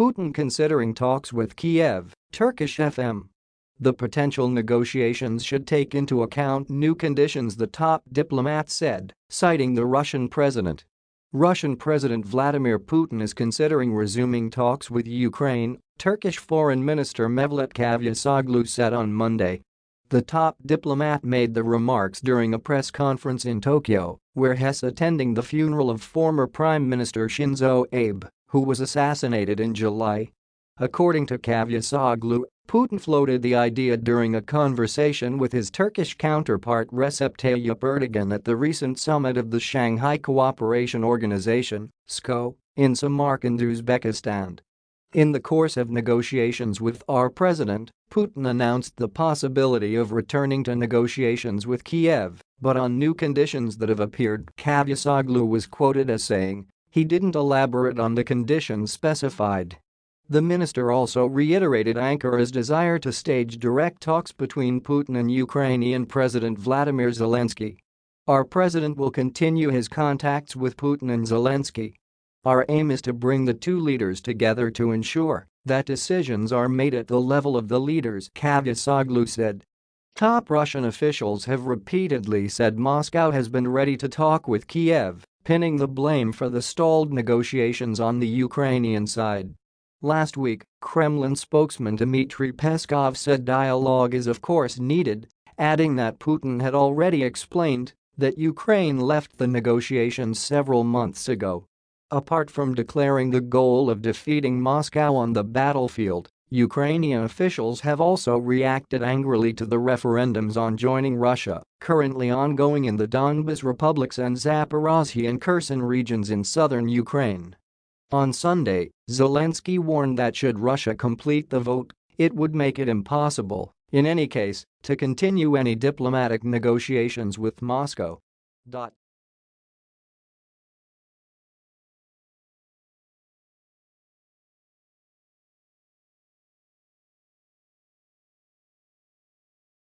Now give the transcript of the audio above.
Putin considering talks with Kiev, Turkish FM. The potential negotiations should take into account new conditions the top diplomat said, citing the Russian president. Russian President Vladimir Putin is considering resuming talks with Ukraine, Turkish Foreign Minister Mevlut Cavusoglu said on Monday. The top diplomat made the remarks during a press conference in Tokyo, where he's attending the funeral of former Prime Minister Shinzo Abe, who was assassinated in July. According to Cavusoglu, Putin floated the idea during a conversation with his Turkish counterpart Recep Tayyip Erdogan at the recent summit of the Shanghai Cooperation Organization SCO, in Samarkand, Uzbekistan. In the course of negotiations with our president, Putin announced the possibility of returning to negotiations with Kiev, but on new conditions that have appeared, Cavusoglu was quoted as saying, he didn't elaborate on the conditions specified. The minister also reiterated Ankara's desire to stage direct talks between Putin and Ukrainian President Vladimir Zelensky. Our president will continue his contacts with Putin and Zelensky. Our aim is to bring the two leaders together to ensure that decisions are made at the level of the leaders, Cavusoglu said. Top Russian officials have repeatedly said Moscow has been ready to talk with Kiev, pinning the blame for the stalled negotiations on the Ukrainian side. Last week, Kremlin spokesman Dmitry Peskov said dialogue is of course needed, adding that Putin had already explained that Ukraine left the negotiations several months ago. Apart from declaring the goal of defeating Moscow on the battlefield, Ukrainian officials have also reacted angrily to the referendums on joining Russia, currently ongoing in the Donbas republics and Zaporozhye and Kherson regions in southern Ukraine. On Sunday, Zelensky warned that should Russia complete the vote, it would make it impossible, in any case, to continue any diplomatic negotiations with Moscow.